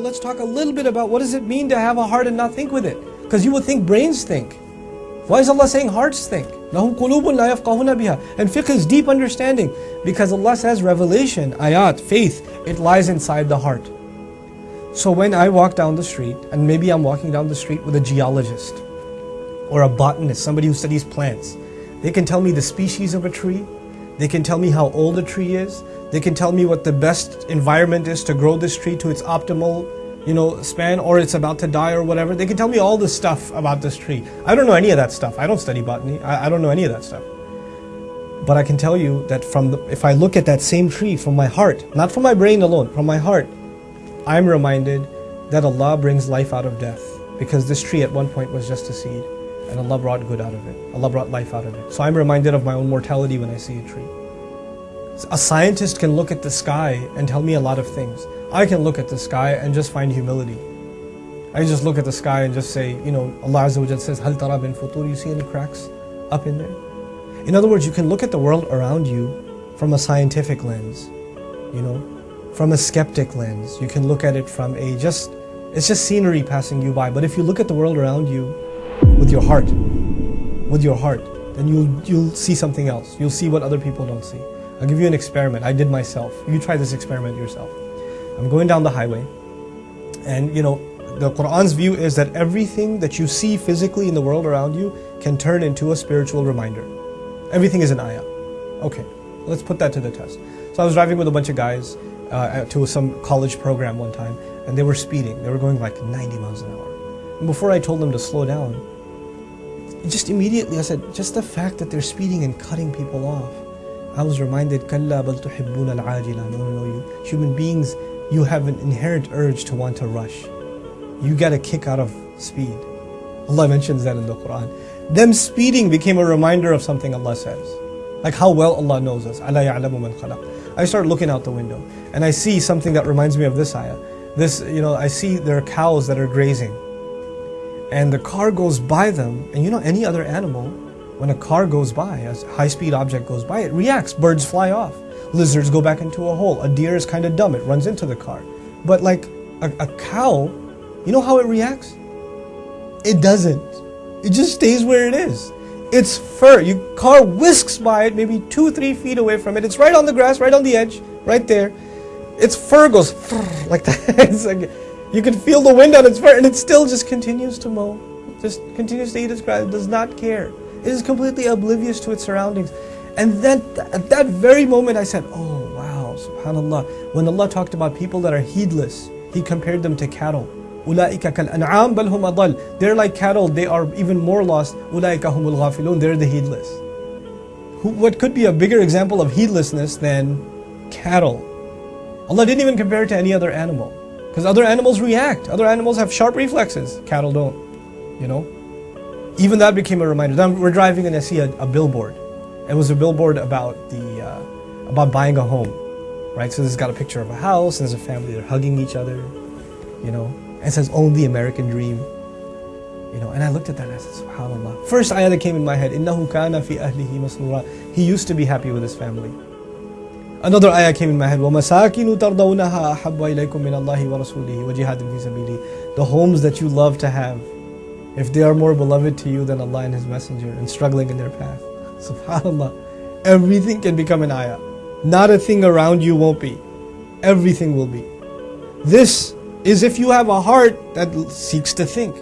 let's talk a little bit about what does it mean to have a heart and not think with it. Because you would think brains think. Why is Allah saying hearts think? لَهُمْ قُلُوبٌ لَا يَفْقَهُونَ بِهَا And fiqh is deep understanding. Because Allah says revelation, ayat, faith, it lies inside the heart. So when I walk down the street, and maybe I'm walking down the street with a geologist, or a botanist, somebody who studies plants, they can tell me the species of a tree, they can tell me how old a tree is, they can tell me what the best environment is to grow this tree to its optimal you know, span or it's about to die or whatever. They can tell me all the stuff about this tree. I don't know any of that stuff. I don't study botany. I, I don't know any of that stuff. But I can tell you that from the, if I look at that same tree from my heart, not from my brain alone, from my heart, I'm reminded that Allah brings life out of death. Because this tree at one point was just a seed. And Allah brought good out of it. Allah brought life out of it. So I'm reminded of my own mortality when I see a tree. A scientist can look at the sky and tell me a lot of things. I can look at the sky and just find humility. I just look at the sky and just say, you know, Allah Azza wa says, Hal tara bin futur, you see any cracks up in there? In other words, you can look at the world around you from a scientific lens, you know, from a skeptic lens. You can look at it from a just, it's just scenery passing you by. But if you look at the world around you with your heart, with your heart, then you'll, you'll see something else. You'll see what other people don't see. I'll give you an experiment. I did myself. You try this experiment yourself. I'm going down the highway, and you know, the Quran's view is that everything that you see physically in the world around you can turn into a spiritual reminder. Everything is an ayah. Okay, let's put that to the test. So I was driving with a bunch of guys uh, to some college program one time, and they were speeding. They were going like 90 miles an hour. And before I told them to slow down, just immediately I said, just the fact that they're speeding and cutting people off. I was reminded, Kalla bal tuhibbun al. No, no, no. You, human beings, you have an inherent urge to want to rush. You get a kick out of speed. Allah mentions that in the Quran. Them speeding became a reminder of something Allah says. Like how well Allah knows us. I start looking out the window and I see something that reminds me of this ayah. This, you know, I see there are cows that are grazing. And the car goes by them, and you know, any other animal when a car goes by, a high speed object goes by, it reacts. Birds fly off. Lizards go back into a hole. A deer is kind of dumb, it runs into the car. But like a, a cow, you know how it reacts? It doesn't. It just stays where it is. Its fur, your car whisks by it, maybe two, three feet away from it. It's right on the grass, right on the edge, right there. Its fur goes like that. like, you can feel the wind on its fur, and it still just continues to mow. Just continues to eat its grass. It does not care. It is completely oblivious to its surroundings. And then at that very moment I said, oh wow, subhanallah. When Allah talked about people that are heedless, He compared them to cattle. They're like cattle, they are even more lost. They're the heedless. What could be a bigger example of heedlessness than cattle? Allah didn't even compare it to any other animal. Because other animals react. Other animals have sharp reflexes. Cattle don't. You know? Even that became a reminder. Then we're driving and I see a, a billboard. It was a billboard about the uh, about buying a home, right? So this has got a picture of a house and there's a family. They're hugging each other, you know. And it says "Own the American Dream," you know. And I looked at that and I said, "Subhanallah." First ayah that came in my head, "Innahu kana fi ahlihi masrura." He used to be happy with his family. Another ayah came in my head, وَمَسَاكِنُ تَرْضَوْنَهَا أَحَبَّ إِلَيْكُم مِّنَ اللَّهِ وَرَسُولِهِ وَجِهَادٍ فِي سَبِيلِهِ The homes that you love to have, if they are more beloved to you than Allah and His Messenger and struggling in their path. Subhanallah. Everything can become an ayah. Not a thing around you won't be. Everything will be. This is if you have a heart that seeks to think.